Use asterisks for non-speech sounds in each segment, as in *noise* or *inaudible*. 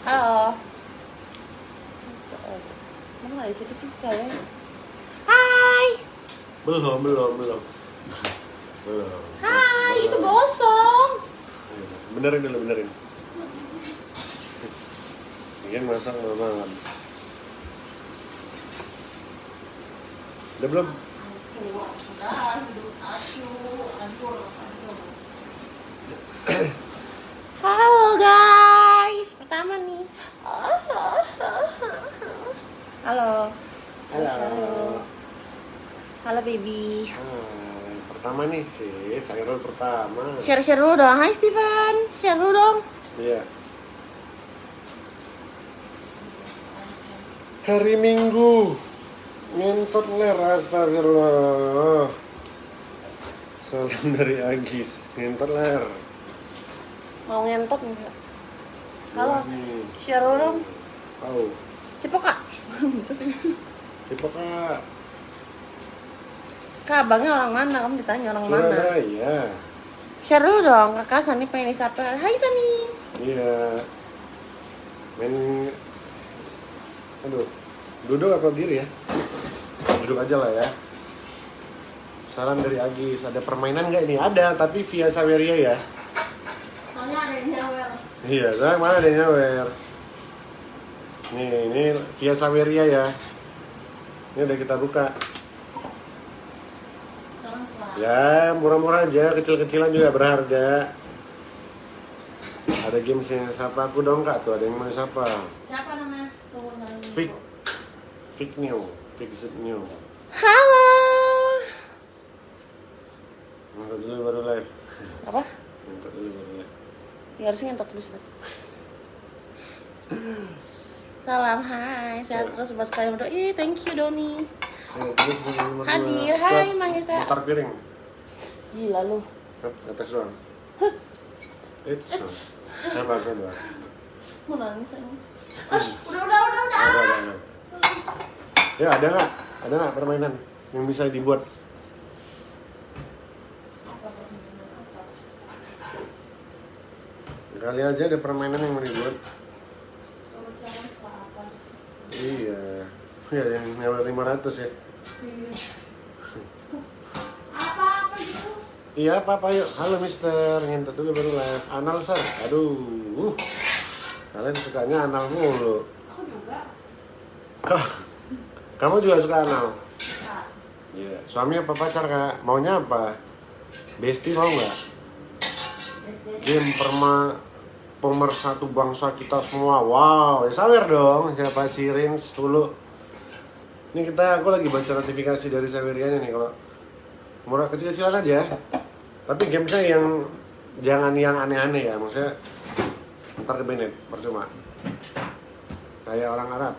Halo. Mana di situ sih? Hai. Belum, belum, belum. Belum. Hai, itu gosong. Benerin dulu, benerin. Mungkin masak malam. Udah belum? Halo guys, pertama nih. *laughs* Halo. Halo. Halo baby. Hai, pertama nih sih, sayur pertama. Share-share dulu dong. Hai Steven, share dulu dong. Iya. Hari Minggu ngentot ler astagfirullah. Salam dari Agis, ngentot ler. Mau ngentot enggak? Share dulu dong. Tahu. Cepok kak. Siapa kak? Kak, abangnya orang mana? Kamu ditanya orang mana? Surabaya. Share dulu dong, kakak Sani pengen disapa. Hai Sani. Iya. Main. Aduh. Duduk apa berdiri ya? Duduk aja lah ya. Salam dari Agis. Ada permainan nggak ini? Ada, tapi via Saweria ya. Soalnya ada yang nyawer. Iya, saya mana ada yang nyawer. Nih, ini via Saweria ya. Ini udah kita buka. Ya, murah-murah aja, kecil-kecilan juga berharga. Ada games yang siapa aku dong kak tuh, ada yang mau siapa? Siapa namanya? Fik, Fik New, Fix It New. Halo. Nonton dulu baru live. Apa? Nonton dulu baru live. Ya harusnya ngentot terus kan. Salam, hai, sehat terus buat kalian berdua. Ih, thank you Doni. Saya. Hadir, hai Mahesa. Mutar piring. Gila lu. Atas doang. It's Sabar, sabar. Mau nangis aja. Udah, udah, udah, udah. Ada, ada, ada. Ya ada nggak? Ada nggak permainan yang bisa dibuat? Kali aja ada permainan yang mau dibuat. Iya. Ya yang nyawa 500 ya. Apa apa gitu? Iya apa apa yuk. Halo Mister, ngentot dulu baru live. Anal sir. Aduh. Uh. Kalian sukanya anal mulu. Aku juga. Kamu juga suka anal? Iya. Suami apa pacar kak? Maunya apa? Besti mau nggak? Game perma pemersatu bangsa kita semua. Wow, ya sawer dong. Siapa si Rins dulu? Ini kita, aku lagi baca notifikasi dari Sawerianya nih kalau murah kecil-kecilan aja. Tapi gamesnya yang jangan yang aneh-aneh ya, maksudnya ntar banned, percuma. Kayak orang Arab,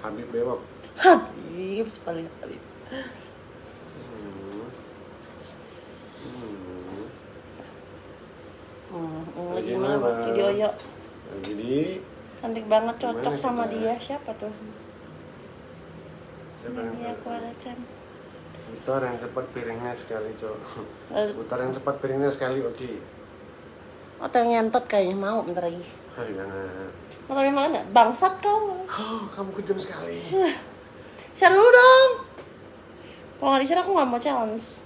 Habib Bewok. Habib, paling Habib. Hmm. Hmm. Hmm, hmm, Lagi gimana mana? video yo Lagi di cantik banget cocok sama kita? dia. Siapa tuh? Ini aku ada Chan Putar yang cepat piringnya sekali, Cok. Eh, Putar yang cepat piringnya sekali, oke. oh tapi ngentot kayaknya. Mau bentar lagi. Hai, jangan. mau mau nggak bangsat kau Oh, kamu kejam sekali. share dulu dong. Kalau nggak di share aku nggak mau challenge.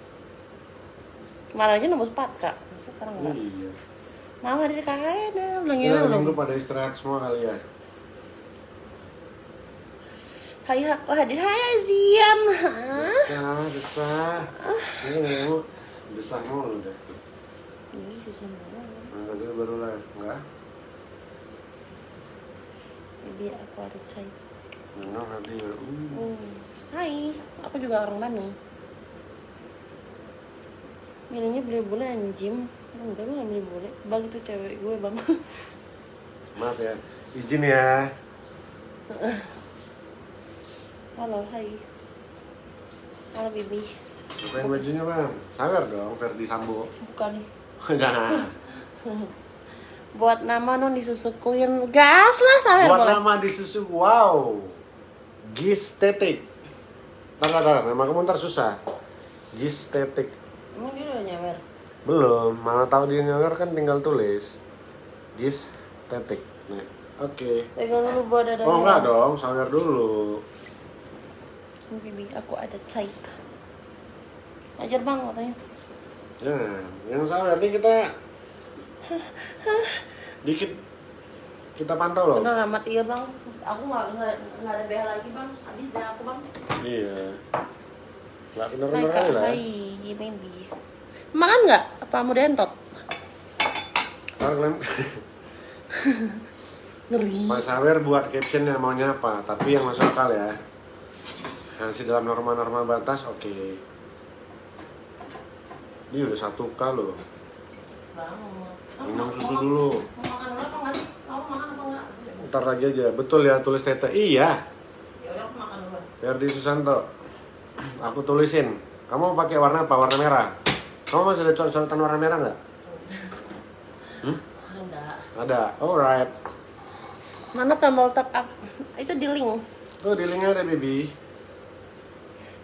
Kemarin aja nembus 4 kak. Masa sekarang enggak Iya. Mau hadir kakaknya dah bilang Ya, belum minggu pada istirahat semua kali ya. hai aku hadir hai Aziam Hah? Desah, desah. Ini kamu desah mulu deh. ini susah banget Nah, tadi baru live, enggak? Baby aku ada cai hadir. Uh. Hmm. Hai, aku juga orang Bandung. Milihnya beli bule anjim. Enggak, gue gak beli bule. Bang itu cewek gue, bang. Maaf ya. Izin ya. *laughs* Halo, hai. Halo, Bibi. Bukain bajunya, Bang. Sawer dong, Ferdi Sambo. Bukan. Jangan. *laughs* *laughs* Buat nama non disusukuin gas lah, saya Buat boleh. nama di susu, wow. Gistetik. Ntar, ntar, nama kamu ntar susah. Gistetik. Emang dia? Belum, mana tahu dia nyawer kan tinggal tulis. Gistetik. Nih. Oke. Pegang dulu buat dada. Oh enggak dong, sawer dulu. Bibi, aku ada type. Ajar bang katanya. Jangan, yang sawer nih kita dikit kita pantau loh. Bener amat iya bang. Aku nggak nggak ada BH lagi bang. Habis BH aku bang. Iya. Nggak kali lah. ya. hai maybe. Makan nggak? Apa mau kalian *laughs* Ngeri. Mas Sawer buat captionnya maunya apa, tapi yang masuk akal ya. Masih dalam norma-norma batas, oke. Ini udah satu k loh. Minum susu dulu. Mau makan dulu apa nggak sih? Kamu makan apa nggak? Ntar lagi aja. Betul ya tulis tete. Iya. Ya udah aku makan dulu. Ferdi Susanto. Aku tulisin. Kamu mau pakai warna apa? Warna merah. Kamu masih ada coret-coretan warna merah nggak? Hmm? Ada. Ada. Alright. Mana tombol top up? Itu di link. Tuh di linknya ada baby.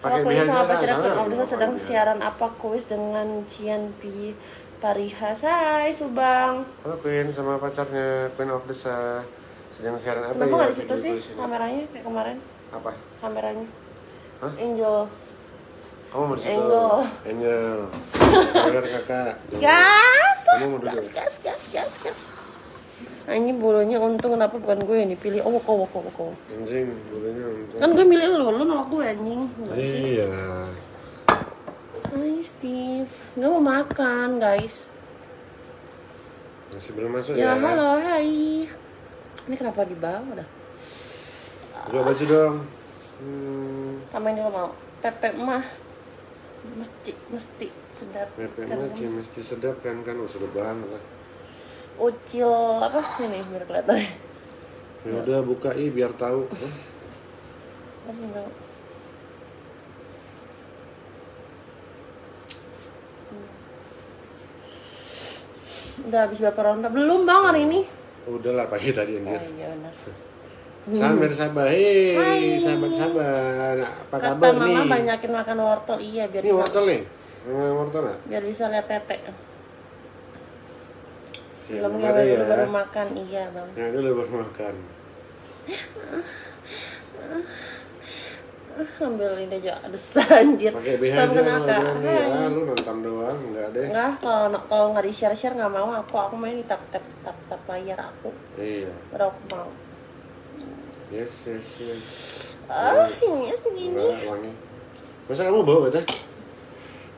Kalau kuis sama of Desa sedang siaran apa kuis dengan Cian Pi Parihas Hai Subang Halo Queen sama pacarnya Queen of Desa sedang siaran apa Kenapa ya? nggak di situ sih kameranya kayak kemarin Apa? kameranya Hah? Angel Kamu mau di situ? Angel. Angel. Sawer kakak. Gas Kamu mau duduk? gas gas gas gas gas Anjing bulunya untung kenapa bukan gue yang dipilih oh kau kau kau Anjing, bulunya untung. kan gue milih lu lu nolak gue anjing Iya. Hai Steve nggak mau makan guys Masih belum masuk ya ya? halo hai ini kenapa di bawah dah Buka baju dong. Hmm, Tambahin dulu mau. Pepe mah mesti mesti sedap. Pepe Kan- mah mesti sedap kan kan oh, sedap banget lah. Ucil apa ini biar kelihatan. Ya udah buka i biar *laughs* tahu. Udah habis berapa ronde? Belum bang hari ini. Udah lah pagi tadi Oh anjir. iya benar. Sabar sabar. Hei, Hai. sahabat sabar. Apa Kata kabar mama nih? banyakin makan wortel iya biar Ini bisa wortel nih. Wortel nggak? biar bisa lihat tete. Siap, Belum ngewe ya. dulu baru makan iya bang. Yang dulu baru makan. Ambil ini aja ada anjir. Pakai BH aja kena kalau Kak. berani Hai. ya. Lu nonton doang, enggak deh. Enggak, kalau kalau nggak di share share nggak mau aku aku main di tap tap tap tap layar aku Iya. baru aku mau. Yes, yes, yes. Ah, ini segini. Enggak, wangi. Masa kamu bau teh?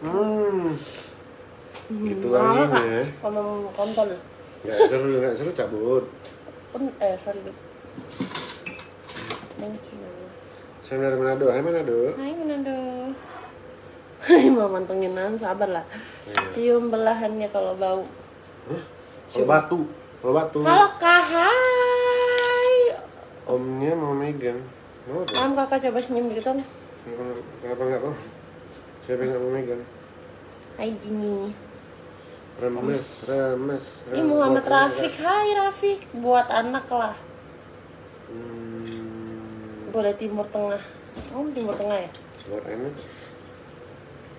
Hmm. Itu Mau kak? wanginya. Kamu kontol. Enggak seru, enggak seru cabut. Pun eh sorry. Beb. Thank you. Saya dari Manado. Hai Manado. Hai Manado. *laughs* Hai mau mantenginan sabar lah. Iya. Cium belahannya kalau bau. Hah? Kalau batu, kalau batu. Halo kak, hai. Omnya mau megang. Mau apa? Mam kakak coba senyum gitu. Kenapa, kenapa enggak mau? Siapa yang nggak mau megang? Hai Jini. Remes, remes. Ini Muhammad Rafiq, hai Rafiq. Buat anak lah. Hmm, Boleh Timur Tengah. Kamu Timur Tengah ya? buat anak.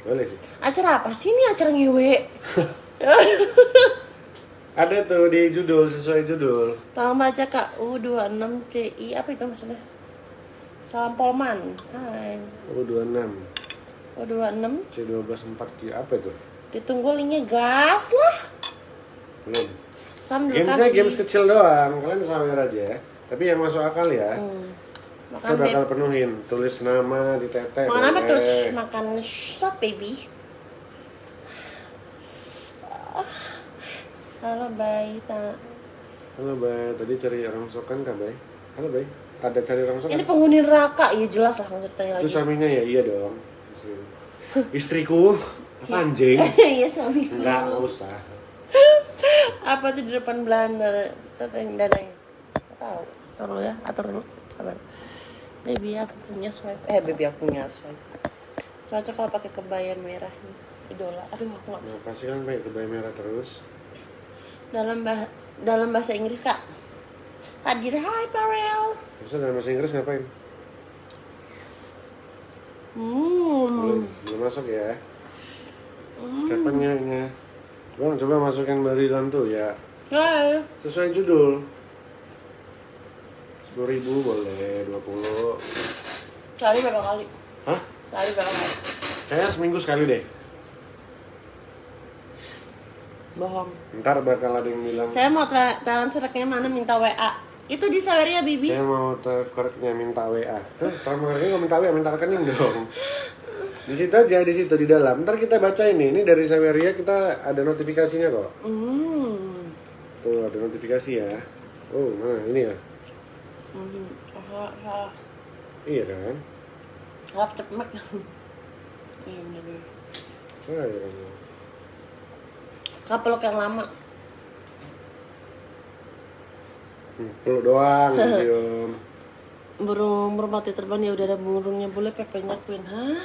Boleh sih. Acara apa sih ini acara ngewe? *laughs* Ada tuh di judul sesuai judul. Tolong baca kak U26CI apa itu maksudnya? Salam Polman. Hai. U26 U26 C12 4 Q apa itu? ditunggu linknya gas lah. Belum. Salam dulu Gamesnya games kecil doang, kalian sawer aja ya. Tapi yang masuk akal ya, Hmm. kita Makan bakal beb. penuhin. Tulis nama di tete. Makan apa tuh? Makan shop baby. Ah. Halo Bay, Ta- Halo Bay, tadi cari rongsokan kah Bay? Halo Bay, ada cari rongsokan? ini penghuni neraka, ya jelas lah nggak tanya Itu lagi. suaminya ya? Iya dong. Istri. *laughs* Istriku, apa anjing? *laughs* Iya suami. Enggak, enggak usah. *laughs* Apa tuh di depan Belanda datang dananya? Nggak Tahu. Taruh ya, atur dulu. Sabar. Baby aku punya swipe. Eh baby aku punya swipe. Cocok kalau pakai kebaya merah nih. Idola. Aduh aku nggak bisa. Nah, pasti kan Bay, kebaya merah terus. Dalam bah dalam bahasa Inggris kak. Hadir Hai Parel. Maksudnya dalam bahasa Inggris ngapain? Hmm. Belum, belum masuk ya. Kapan nyanyinya? Bang, coba masukin barilan tuh ya. Hai. Sesuai judul. Sepuluh ribu boleh, dua puluh. Kali berapa kali? Hah? Kali berapa kali? Kayaknya seminggu sekali deh. Bohong. Ntar bakal ada yang bilang, Saya mau tra- transfernya mana minta WA. Itu di Saweria Bibi. saya mau transfernya minta WA. Hah, transfernya nggak minta WA, minta rekening dong. Di situ aja, di situ di dalam. Ntar kita baca ini. Ini dari Saweria kita ada notifikasinya kok. Hmm. Tuh ada notifikasi ya. Oh, mana ini ya? Hmm. Salah, salah. Iya kan? *laughs* Iya bener bener. Saya. Kapelok yang lama. Hmm, peluk doang, *laughs* cium. Burung merpati terbang ya udah ada burungnya boleh pepenya queen. Hah?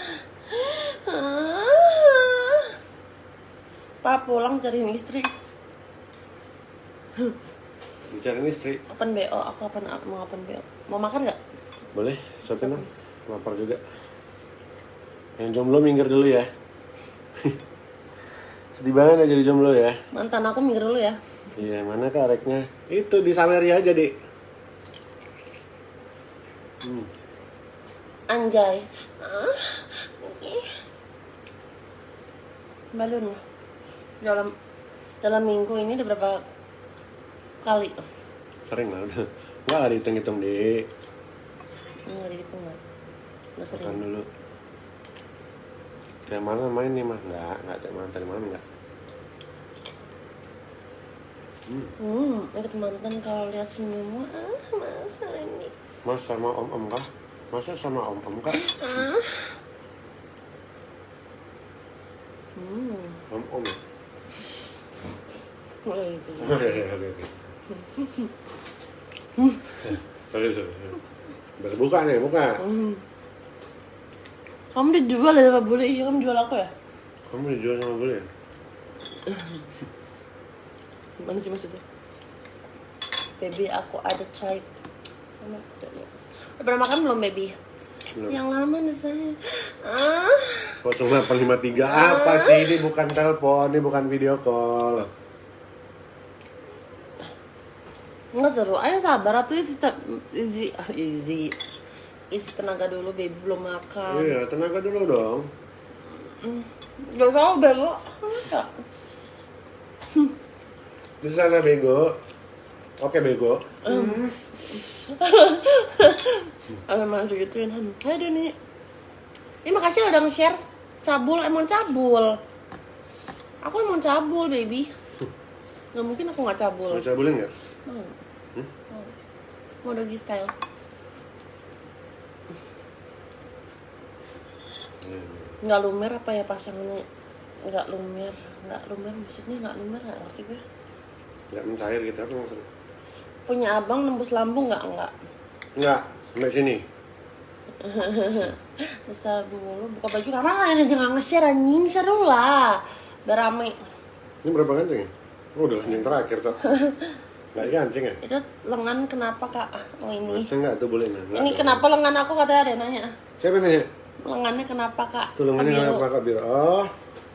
Hah? Pak pulang cari istri. Bicarain istri. Open BO, aku open mau open BO. Mau makan nggak? Boleh, siapin dong. Lapar juga. Yang jomblo minggir dulu ya. *laughs* Sedih banget ya jadi jomblo ya. Mantan aku minggir dulu ya. Iya, mana kareknya? Itu di Saweria aja, Dik. Hmm. Anjay. Balon. Dalam dalam minggu ini udah berapa kali? Sering lah udah. Enggak ada hitung-hitung, Dik. Enggak dihitung nggak? Udah sering. Makan dulu. Kayak mana main nih, mah? Enggak, enggak kayak mana tadi malam enggak. Hmm, ikut mantan kalau lihat senyummu, ah masa ini? Mas sama om-om kah? Masa sama om-om kah? Ah. Hmm, Om-om ya? oh, itu. *laughs* Oke, oke, oke. Sorry, buka nih, buka. Hmm. Kamu dijual ya sama bule? Iya, kamu jual aku ya? Kamu dijual sama ya? *laughs* Gimana sih maksudnya? Baby, aku ada chai. Sama Udah pernah makan belum, baby? Belum. Yang lama nih saya. Ah. Kok cuma 853 apa sih? Ini bukan telepon, ini bukan video call. Nggak seru. Ayo sabar, atuh isi, isi, ah, isi, isi tenaga dulu, baby belum makan. Iya, tenaga dulu dong. Gak tau bego. Enggak. Di sana bego. Oke bego. *laughs* Ada mana segituin Han. Hai Doni. Ini makasih udah nge-share. Cabul, emang cabul. Aku emang cabul, baby. Gak mungkin aku gak cabul. Mau cabulin nggak? Mau. Hmm? Mau. Mau doggy style. Nggak lumer apa ya pasangannya? Nggak lumer. Nggak lumer maksudnya nggak lumer nggak ngerti gue. Nggak mencair gitu apa maksudnya? Punya abang nembus lambung nggak? Nggak. Nggak, sampai sini. *laughs* Bisa mulu buka baju karena kalian aja nggak nge-share anjing share dulu lah biar rame Ini berapa kancing ya? Oh, udah yang terakhir tuh. *laughs* Nggak kancing ya? itu lengan kenapa kak oh ini Kancing nggak tuh boleh nggak? ini kenapa lengan aku katanya ada nanya Siapa nanya? lengannya kenapa kak Tuh lengannya kenapa kak biru? Oh,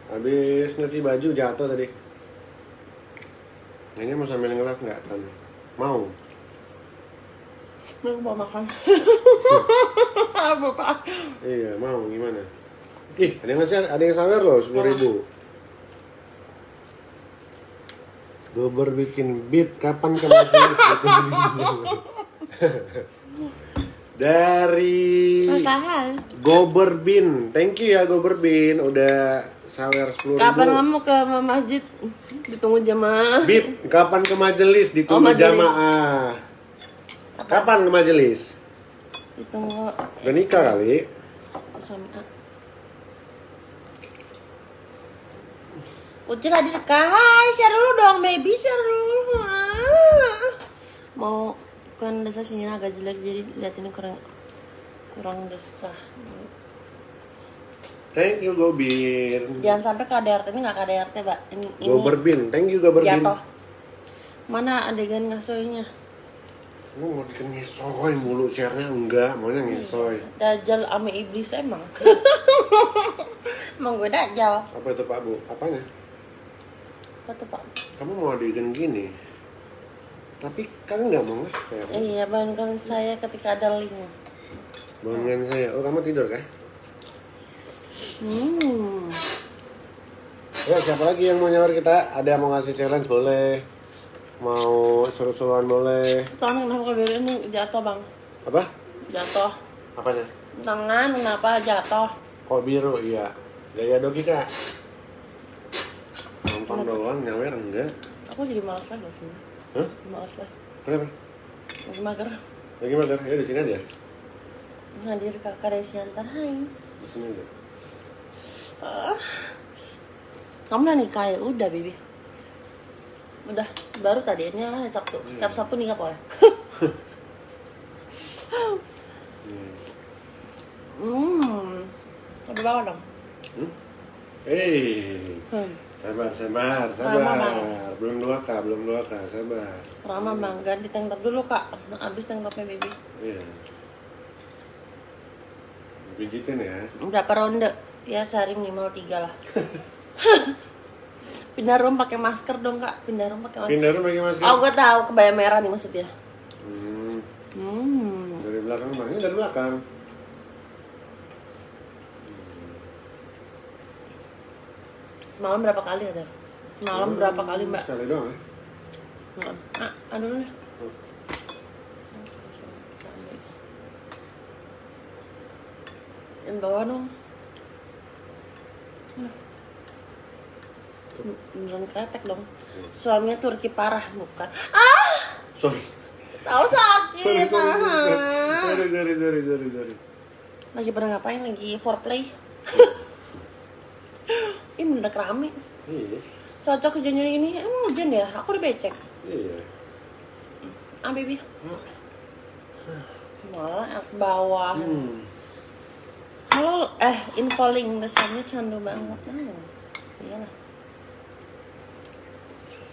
habis nyuci baju jatuh tadi. Ini mau sambil nge-live nggak? Tan? Mau? Aku mau makan *laughs* apa pak Iya, mau gimana? Ih, ada yang ngasih, ada yang sawer loh, sepuluh ribu. Gober bikin beat, kapan ke majelis? *laughs* Dari. Gober Bin, thank you ya Gober Bin, udah sawer sepuluh kapan kamu ke masjid ditunggu jamaah Bib, kapan ke majelis? Ditunggu Oh, majelis. jamaah. Kapan ke majelis? ditunggu Udah nikah kali. Ucil hadir kak, hai share dulu dong baby share dulu. Mau kan desa sini agak jelek jadi lihat ini kurang kurang desah Thank you Gobin. Jangan sampai KDRT ini nggak KDRT mbak Ini, ini Gober Bin, thank you Gober Bin. jatuh Mana adegan ngasoinya? Lu mau bikin ngesoy mulu share-nya enggak, maunya ngesoy. Dajjal ame iblis emang *laughs* Emang gue dajjal Apa itu Pak Bu? Apanya? Apa tuh pak? Kamu mau adegan gini? Tapi kan nggak mau nge-share. Iya, bangunkan saya ketika ada link. Bangunkan saya. Oh kamu tidur kah? Hmm. Ya siapa lagi yang mau nyawar kita? Ada yang mau ngasih challenge boleh. Mau seru-seruan boleh. Tangan kenapa ini jatuh bang? Apa? Jatuh. Apanya? Tangan kenapa jatuh? Kok biru? Iya. Gaya dogi kak. Nonton doang, nyawer enggak? Aku jadi malas lah loh sebenarnya. Hah? Malas lah. Kenapa? Masih mager. Lagi mager? Ya di sini aja. Hadir kakak Desiantar, hai. Di sini aja. Ah. Kamu udah nikah ya? Udah, Bibi. Udah, baru tadi ini hari Sabtu. Setiap Sabtu nikah boleh. Hmm. Hmm. Lebih bawah dong. Hmm? Hei, Hmm. sabar, sabar, sabar. Bang. Belum dua k, belum dua k, sabar. Rama bang, ganti tank top dulu kak. Abis tank topnya Bibi. Iya. Pijitin ya. Berapa ronde? Ya sehari minimal tiga lah. *laughs* Pindah room pakai masker dong kak. Pindah room pakai masker. Pindah rumah lagi masker. Oh gue tahu kebaya merah nih maksudnya. Hmm, Hmm. dari belakang ini dari belakang. Semalam berapa kali ada? Semalam berapa kali mbak? Sekali doang ya. Ah, aduh dulu deh. Oh. Yang bawah dong. Nah. Beneran kretek dong. Suaminya Turki parah bukan? Ah, Sorry. tahu Sorry, sakit. sorry, ah. sorry, sorry, sorry, sorry, sorry. Lagi pada ngapain? Lagi foreplay. Ini bener rame. Iya, Cocok hujannya ini. Emang hujan ya? Aku udah becek. iya. Ah, baby. Malah ke bawah. Hmm. Halo, eh info link kesannya candu banget. Hmm. Iyalah.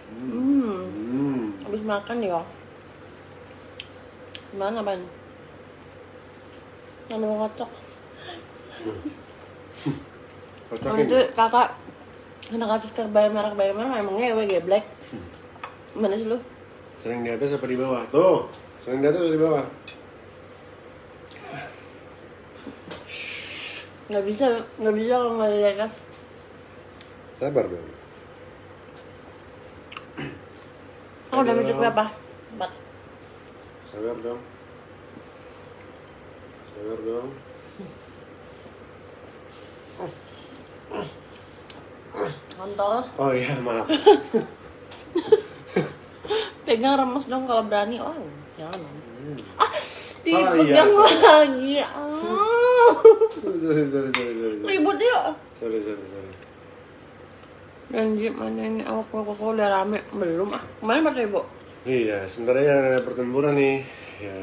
Hmm. Hmm. Habis makan ya. Gimana, Ban? Sambil ngocok. Kocokin. Nanti kakak kena kasus kebaya merah kebaya merah emang ngewe geblek. Mana sih lu? Sering di atas apa di bawah? Tuh, sering di atas atau di bawah? Nggak bisa, nggak bisa kalau nggak di atas. Sabar dong. Aku udah mencet berapa? Empat. Sabar dong. Sabar dong. Kontol. Oh iya, maaf. *laughs* Pegang remes dong kalau berani. Oh, jangan. Hmm. Ah, iya, dipegang sorry. lagi. Ah. Sorry, sorry, sorry. Ribut yuk. Sorry, sorry, sorry. Janji mana ini awak kok kok udah rame belum ah kemarin empat ribu Iya, sebenarnya ada pertempuran nih. Ya,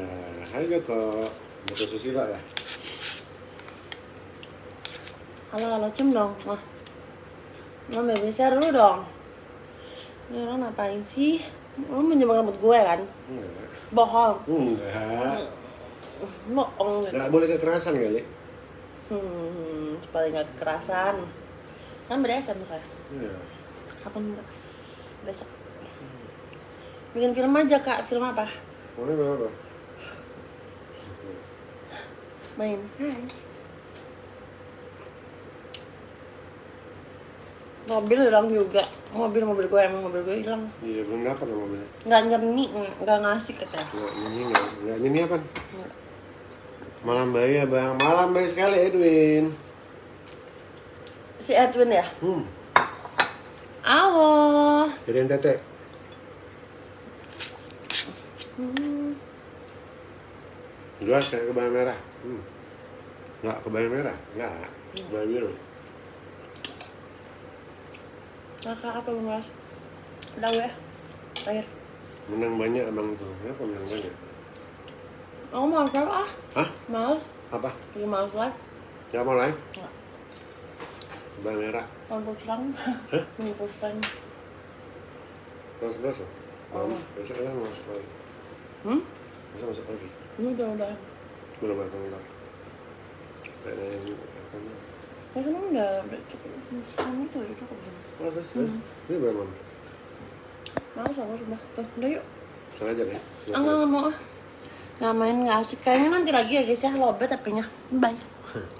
ayo kok. Buku susila ya. halo halo cem dong ah mau baby share dulu dong ini orang ngapain sih lu menjebak rambut gue kan Enggak. bohong Enggak. Bohong gitu Enggak boleh kekerasan kali. hmm paling gak kekerasan kan berdasar muka Iya. kapan besok bikin film aja kak film apa Mau berapa? main hai mobil hilang juga mobil mobil gue emang mobil gue hilang Iya, loh mobilnya. nggak nyerni nggak ngasih katanya Enggak nyanyi enggak? Enggak nyanyi apa? Malam bayi ya bang, malam bayi sekali Edwin. si Edwin ya Hmm, awo jadian tete. hmm. Jelas kayak kebaya merah. Hmm. Enggak kebaya merah, enggak. Kebaya biru. kakak apa ngas udah gue terakhir Menang banyak abang tuh. Kenapa menang banyak? Aku mau live ah Hah? males Apa? lagi males live Siapa mau live? Kebaya merah. nonton serang Hah? nonton serang loh. Oh. Besok kan masuk lagi. hmm Besok masuk lagi. ini udah udah Belum datang ntar. Kayaknya yang apa nih? ya kan udah udah cukup serang itu udah cukup belum Oh, terus, terus. Ini berapa? males aku sudah tuh udah yuk Sengaja kan? Ah, Enggak, enggak mau ah. Nggak main, nggak asik. Kayaknya nanti lagi ya guys ya, lobet tapi nya. Bye. *laughs*